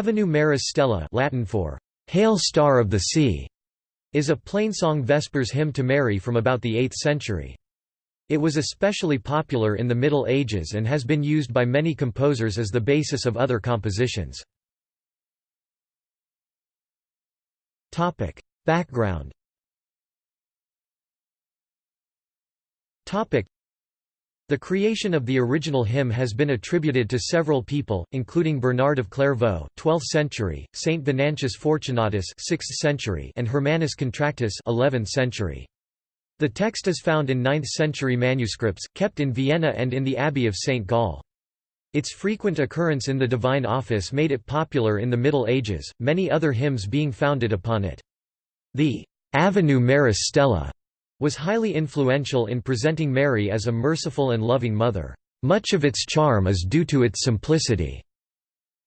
Ave Maris Stella Latin for Hail Star of the Sea is a plainsong Vespers hymn to Mary from about the 8th century. It was especially popular in the Middle Ages and has been used by many composers as the basis of other compositions. Background the creation of the original hymn has been attributed to several people, including Bernard of Clairvaux, 12th century, Saint Venantius Fortunatus, 6th century, and Hermannus Contractus, 11th century. The text is found in 9th century manuscripts, kept in Vienna and in the Abbey of St. Gall. Its frequent occurrence in the Divine Office made it popular in the Middle Ages, many other hymns being founded upon it. The Ave Maris Stella was highly influential in presenting Mary as a merciful and loving mother. Much of its charm is due to its simplicity.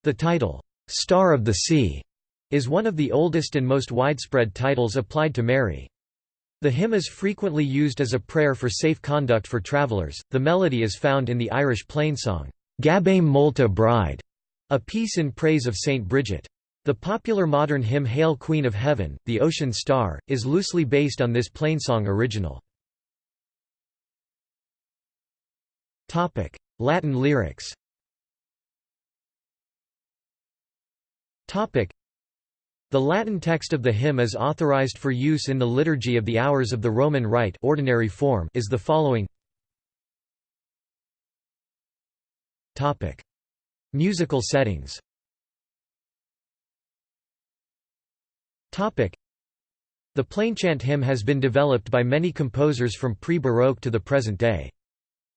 The title, Star of the Sea, is one of the oldest and most widespread titles applied to Mary. The hymn is frequently used as a prayer for safe conduct for travelers. The melody is found in the Irish plainsong, Gabhaim Molta Bríde, a piece in praise of Saint Bridget. The popular modern hymn Hail Queen of Heaven, the Ocean Star, is loosely based on this plainsong original. Latin lyrics. The Latin text of the hymn is authorized for use in the Liturgy of the Hours of the Roman Rite ordinary form is the following. Musical settings The plainchant hymn has been developed by many composers from pre-Baroque to the present day.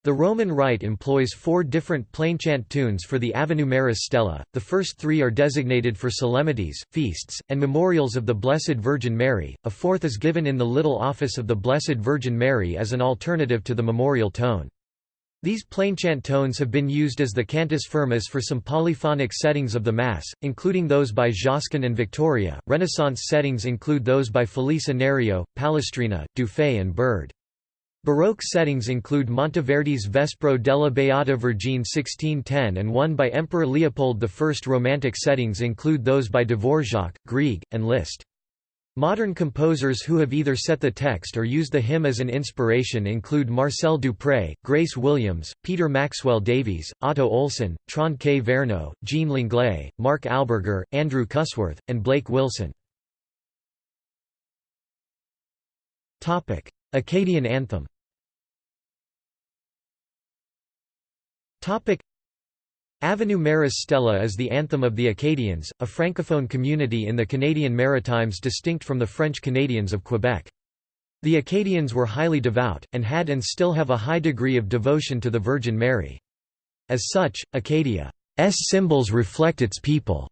The Roman Rite employs four different plainchant tunes for the Ave Maris Stella, the first three are designated for solemnities, feasts, and memorials of the Blessed Virgin Mary, a fourth is given in the Little Office of the Blessed Virgin Mary as an alternative to the memorial tone. These plainchant tones have been used as the cantus firmus for some polyphonic settings of the Mass, including those by Josquin and Victoria. Renaissance settings include those by Felice Anerio, Palestrina, Dufay, and Byrd. Baroque settings include Monteverdi's Vespro della Beata Vergine 1610 and one by Emperor Leopold I. Romantic settings include those by Dvorak, Grieg, and Liszt. Modern composers who have either set the text or used the hymn as an inspiration include Marcel Dupré, Grace Williams, Peter Maxwell Davies, Otto Olsson, Trond Kverno, Jean Langlais, Mark Alburger, Andrew Cusworth, and Blake Wilson. Acadian anthem Ave Maris Stella is the anthem of the Acadians, a francophone community in the Canadian Maritimes distinct from the French Canadians of Quebec. The Acadians were highly devout, and had and still have a high degree of devotion to the Virgin Mary. As such, Acadia's symbols reflect its people's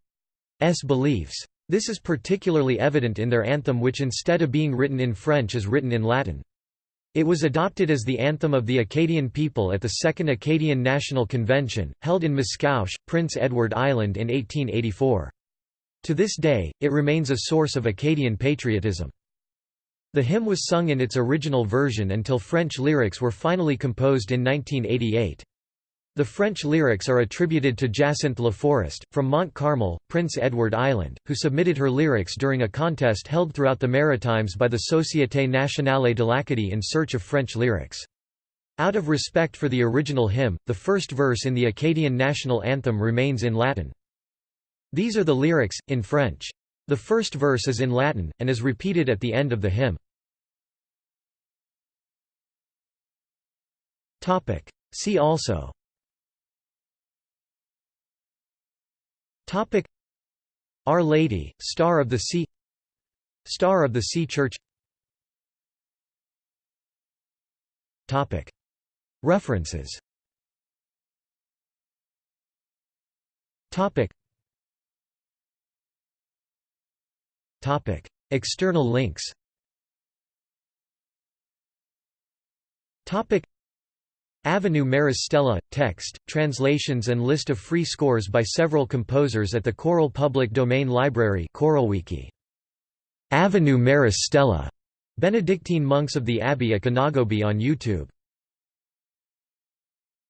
beliefs. This is particularly evident in their anthem which instead of being written in French is written in Latin. It was adopted as the anthem of the Acadian people at the Second Acadian National Convention, held in Miscouche, Prince Edward Island in 1884. To this day, it remains a source of Acadian patriotism. The hymn was sung in its original version until French lyrics were finally composed in 1988. The French lyrics are attributed to Jacinthe Laforest, from Mont Carmel, Prince Edward Island, who submitted her lyrics during a contest held throughout the Maritimes by the Société Nationale de l'Acadie in search of French lyrics. Out of respect for the original hymn, the first verse in the Acadian national anthem remains in Latin. These are the lyrics, in French. The first verse is in Latin, and is repeated at the end of the hymn. See also Topic. Our Lady, Star of the Sea. Star of the Sea Church. Topic. References. Topic. Topic. External links. Topic Ave Maris Stella – Text, translations and list of free scores by several composers at the Choral Public Domain Library Choralwiki. Ave Maris Stella – Benedictine monks of the Abbey at Ganagobie on YouTube